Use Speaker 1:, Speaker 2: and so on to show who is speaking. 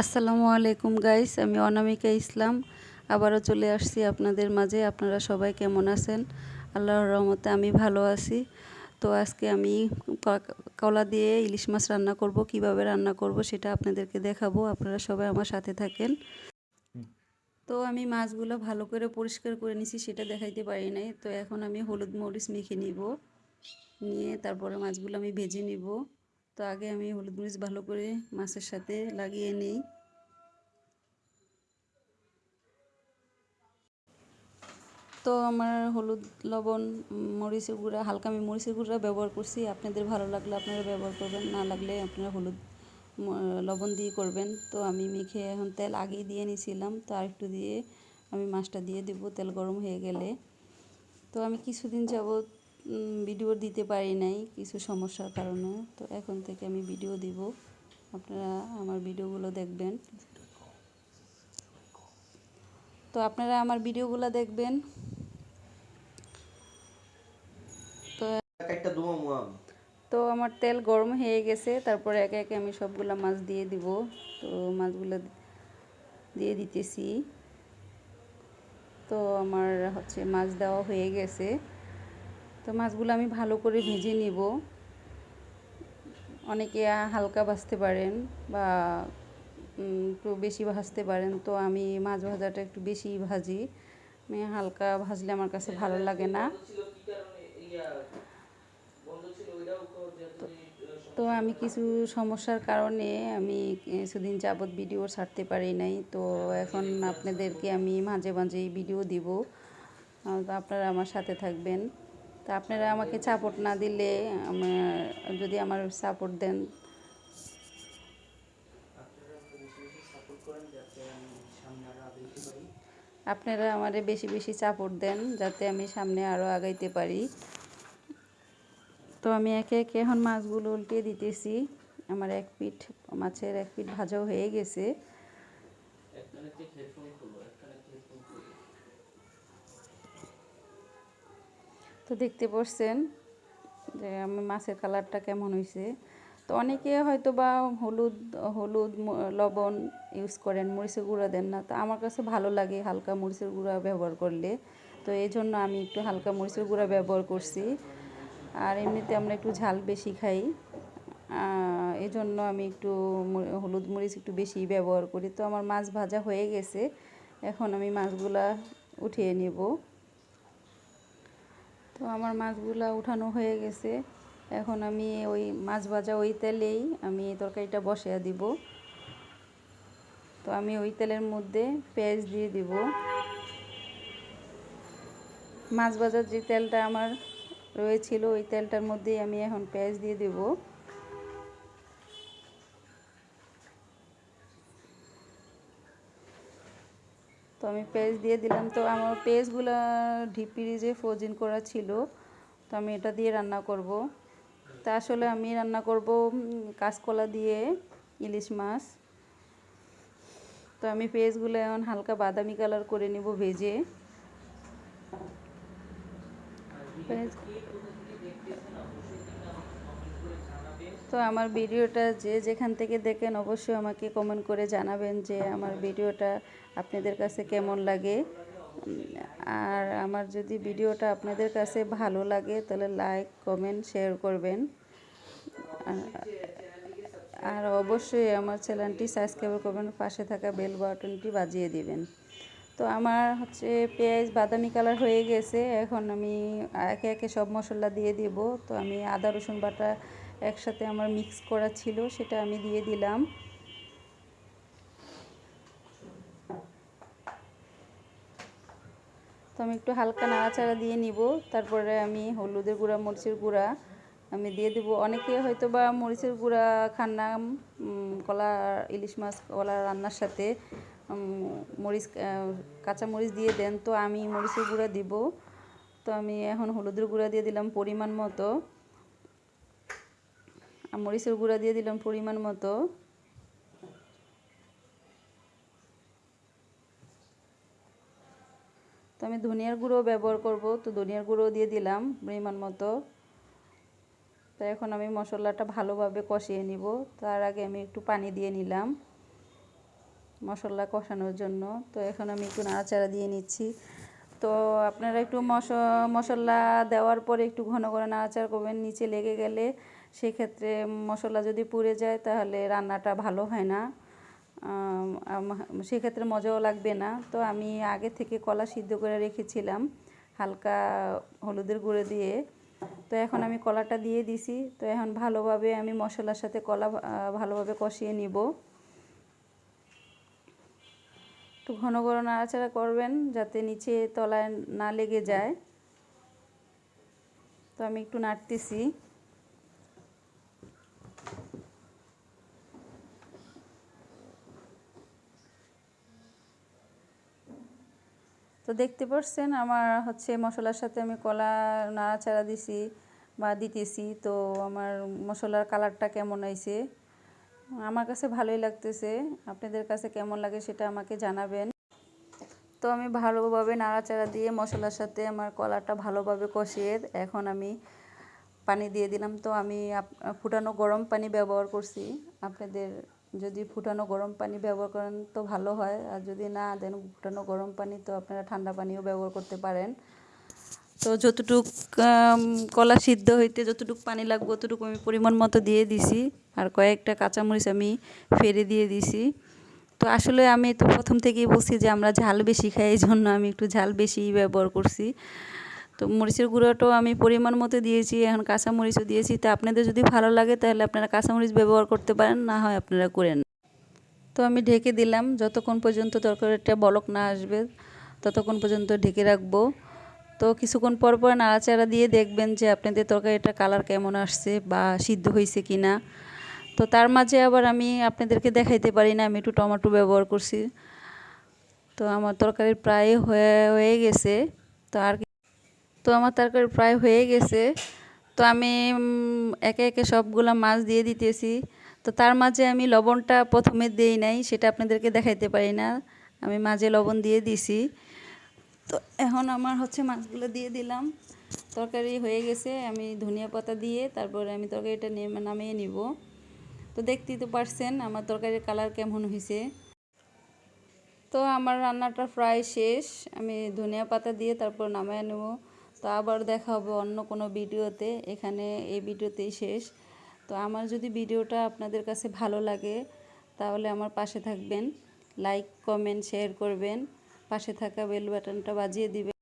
Speaker 1: আসসালামু আলাইকুম গাইস আমি অনামিকা ইসলাম। আবারও চলে আসছি আপনাদের মাঝে। আপনারা সবাই কেমন আছেন? আল্লাহর রহমতে আমি ভালো আছি। তো আজকে আমি কলা দিয়ে ইলিশ মাছ রান্না করব, কীভাবে রান্না করব সেটা আপনাদেরকে দেখাবো। আপনারা সবাই আমার সাথে থাকেন। তো আমি মাছগুলো ভালো করে পরিষ্কার করে নিছি, সেটা দেখাইতে পারি নাই। তো এখন আমি হলুদ মরিচ মেখে নিব। নিয়ে তারপরে মাছগুলো আমি ভেজে নিব। তো আগে আমি হলুদ মরিচ ভালো করে মাছের সাথে লাগিয়ে নিই। তো আমার হলুদ, লবণ, মরিচের গুঁড়া, হালকা আমি মরিচের গুঁড়া ব্যবহার করছি। আপনাদের ভালো লাগলে আপনারা ব্যবহার করবেন, না লাগলে আপনারা হলুদ লবণ দিয়ে করবেন। তো আমি মেখে এখন তেল আগেই দিয়ে নিয়েছিলাম, তো আরেকটু দিয়ে আমি মাছটা দিয়ে দেব, তেল গরম হয়ে গেলে। তো আমি কিছুদিন যাবৎ ভিডিও দিতে পারি নাই কিছু সমস্যার কারণে। তো এখন থেকে আমি ভিডিও দিব। আপনারা আমার ভিডিওগুলো দেখবেন। তো আপনারা আমার ভিডিওগুলো দেখবেন। তো তো আমার তেল গরম হয়ে গেছে। তারপরে একে একে আমি সবগুলো মাছ দিয়ে দিব। তো মাছগুলো দিয়ে দিতেছি। তো আমার হচ্ছে মাছ দেওয়া হয়ে গেছে। তো মাছগুলো আমি ভালো করে ভেজে নিব। অনেকে হালকা ভাজতে পারেন বা একটু বেশি ভাজতে পারেন। তো আমি মাছ ভাজাটা একটু বেশি ভাজি। আমি হালকা ভাজলে আমার কাছে ভালো লাগে না। তো আমি কিছু সমস্যার কারণে আমি কিছুদিন যাবৎ ভিডিও ছাড়তে পারি নাই। তো এখন আপনাদেরকে আমি মাঝে মাঝে ভিডিও দিব। আপনারা আমার সাথে থাকবেন। তো আপনারা আমাকে সাপোর্ট না দিলে যদি আমার সাপোর্ট দেন। আপনারা আমারে বেশি বেশি সাপোর্ট দেন, যাতে আমি সামনে আরও আগাইতে পারি। তো আমি একে একে এখন মাছগুলো উল্টে দিতেছি। আমার এক পিঠ, মাছের এক পিঠ ভাজাও হয়ে গেছে। তো দেখতে পাচ্ছেন যে আমি মাছের কালারটা কেমন হয়েছে তো অনেকে হয়তো বা হলুদ হলুদ লবণ ইউজ করেন, মরিচের গুঁড়া দেন না। তো আমার কাছে ভালো লাগে হালকা মরিচের গুঁড়া ব্যবহার করলে। তো এই জন্য আমি একটু হালকা মরিচের গুঁড়া ব্যবহার করছি। আর এমনিতে আমরা একটু ঝাল বেশি খাই। এই জন্য আমি একটু হলুদ, মরিচ একটু বেশি ব্যবহার করি। তো আমার মাছ ভাজা হয়ে গেছে। এখন আমি মাছগুলা উঠিয়ে নেব। তো আমার মাছগুলা উঠানো হয়ে গেছে। এখন আমি ওই মাছ ভাজা ওই তেলেই আমি তরকারিটা বসিয়ে দিব। তো আমি ওই তেলের মধ্যে পেঁয়াজ দিয়ে দিব। মাছ ভাজার যে তেলটা আমার রয়েছিল, ওই তেলটার মধ্যেই আমি এখন পেঁয়াজ দিয়ে দেব। তো আমি পেঁয়াজ দিয়ে দিলাম। তো আমার পেঁয়াজগুলো ডিপ ফ্রিজে ফ্রোজিন করা ছিল। তো আমি এটা দিয়ে রান্না করব। তা আসলে আমি রান্না করব কাঁচকলা দিয়ে ইলিশ মাছ। তো আমি পেঁয়াজগুলো এখন হালকা বাদামি কালার করে নিব ভেজে। তো আমার ভিডিওটা যে যেখান থেকে দেখেন অবশ্যই আমাকে কমেন্ট করে জানাবেন যে আমার ভিডিওটা আপনাদের কাছে কেমন লাগে। আর আমার যদি ভিডিওটা আপনাদের কাছে ভালো লাগে তাহলে লাইক কমেন্ট শেয়ার করবেন। আর অবশ্যই আমার চ্যানেলটি সাবস্ক্রাইব করবেন, পাশে থাকা বেল বাটনটি বাজিয়ে দিবেন। তো আমার হচ্ছে পেঁয়াজ বাদামি কালার হয়ে গেছে, এখন আমি একে একে সব মশলা দিয়ে দিব। তো আমি আদা, রসুন বাটা একসাথে আমার মিক্স করা ছিল, সেটা আমি দিয়ে দিলাম। তো আমি একটু হালকা নাড়াচাড়া দিয়ে নিব, তারপরে আমি হলুদের গুঁড়া, মরিচের গুঁড়া আমি দিয়ে দেবো। অনেকে হয়তো বা মরিচের গুঁড়া খান না কলা ইলিশ মাছ, কলা রান্নার সাথে মরিচ কাঁচা মরিচ দিয়ে দেন। তো আমি মরিচের গুঁড়া দিব। তো আমি এখন হলুদের গুঁড়া দিয়ে দিলাম পরিমাণ মতো। মরিচের গুঁড়া দিয়ে দিলাম পরিমাণ মতো। তো আমি ধনিয়ার গুঁড়ো ব্যবহার করব, তো ধনিয়ার গুঁড়ো দিয়ে দিলাম পরিমাণ মতো। তো এখন আমি মশলাটা ভালোভাবে কষিয়ে নিব। তার আগে আমি একটু পানি দিয়ে নিলাম মশলা কষানোর জন্য। তো এখন আমি একটু নাড়াচাড়া দিয়ে নিচ্ছি। তো আপনারা একটু মশ, মশলা দেওয়ার পরে একটু ঘন করে নাড়াচাড়া করবেন, নিচে লেগে গেলে সেক্ষেত্রে মশলা যদি পুড়ে যায় তাহলে রান্নাটা ভালো হয় না। সেক্ষেত্রে মজাও লাগবে না। তো আমি আগে থেকে কলা সিদ্ধ করে রেখেছিলাম, হালকা হলুদের গুঁড়ো দিয়ে। তো এখন আমি কলাটা দিয়ে দিছি। তো এখন ভালোভাবে আমি মশলার সাথে কলা ভালোভাবে কষিয়ে নিব। একটু ঘন ঘন নাড়াচাড়া করবেন যাতে নিচে তলায় না লেগে যায়। তো আমি একটু নাড়তেছি। তো দেখতে পাচ্ছেন আমার হচ্ছে মশলার সাথে আমি কলা নাড়াচাড়া দিছি বা দিতেছি। তো আমার মশলার কালারটা কেমন হয়েছে? আমার কাছে ভালোই লাগতেছে। আপনাদের কাছে কেমন লাগে সেটা আমাকে জানাবেন। তো আমি ভালোভাবে নাড়াচাড়া দিয়ে মশলার সাথে আমার কলাটা ভালোভাবে কষিয়ে এখন আমি পানি দিয়ে দিলাম। তো আমি ফুটানো গরম পানি ব্যবহার করছি। আপনাদের যদি ফুটানো গরম পানি ব্যবহার করেন তো ভালো হয়। আর যদি না দেন ফুটানো গরম পানি তো আপনারা ঠান্ডা পানিও ব্যবহার করতে পারেন। তো যতটুক কলা সিদ্ধ হইতে যতটুকু পানি লাগবে, ততটুকু আমি পরিমাণ মতো দিয়ে দিছি। আর কয়েকটা কাঁচামরিচ আমি ফেরে দিয়ে দিছি। তো আসলে আমি তো প্রথম থেকেই বলছি যে আমরা ঝাল বেশি খাই, এই জন্য আমি একটু ঝাল বেশি ব্যবহার করছি। তো মরিচের গুঁড়োটাও আমি পরিমাণ মতো দিয়েছি, এখন কাঁচামরিচও দিয়েছি। তা আপনাদের যদি ভালো লাগে, তাহলে আপনারা কাঁচামরিচ ব্যবহার করতে পারেন, না হয় আপনারা করেন তো আমি ঢেকে দিলাম, যতক্ষণ পর্যন্ত তরকারিটা বলক না আসবে, ততক্ষণ পর্যন্ত ঢেকে রাখব। তো কিছুক্ষণ পর পর নাড়াচাড়া দিয়ে দেখবেন যে আপনাদের তরকারিটা কালার কেমন আসছে বা সিদ্ধ হয়েছে কি না তো তার মাঝে আবার আমি আপনাদেরকে দেখাইতে পারি না, আমি একটু টমেটো ব্যবহার করছি। তো আমার তরকারি প্রায় হয়ে হয়ে গেছে। তো আর তো আমার তরকারি প্রায় হয়ে গেছে। তো আমি একে একে সবগুলো মাছ দিয়ে দিতেছি। তো তার মাঝে আমি লবণটা প্রথমে দেই নাই, সেটা আপনাদেরকে দেখাইতে পারি না। আমি মাঝে লবণ দিয়ে দিছি। তো এখন আমার হচ্ছে মাছগুলো দিয়ে দিলাম। তরকারি হয়ে গেছে, আমি ধনিয়া পাতা দিয়ে তারপরে আমি তরকারিটা নামিয়ে নিব। তো দেখতেই তো পারছেন আমার তরকারির কালার কেমন হয়েছে তো আমার রান্নাটা প্রায় শেষ, আমি ধনিয়া পাতা দিয়ে তারপর নামিয়ে নেব। তো আবার দেখা হবে অন্য কোনো ভিডিওতে, এখানে এই ভিডিওতেই শেষ। তো আমার যদি ভিডিওটা আপনাদের কাছে ভালো লাগে, তাহলে আমার পাশে থাকবেন, লাইক, কমেন্ট, শেয়ার করবেন। পাশে থাকা বেল বাটনটা বাজিয়ে দিবেন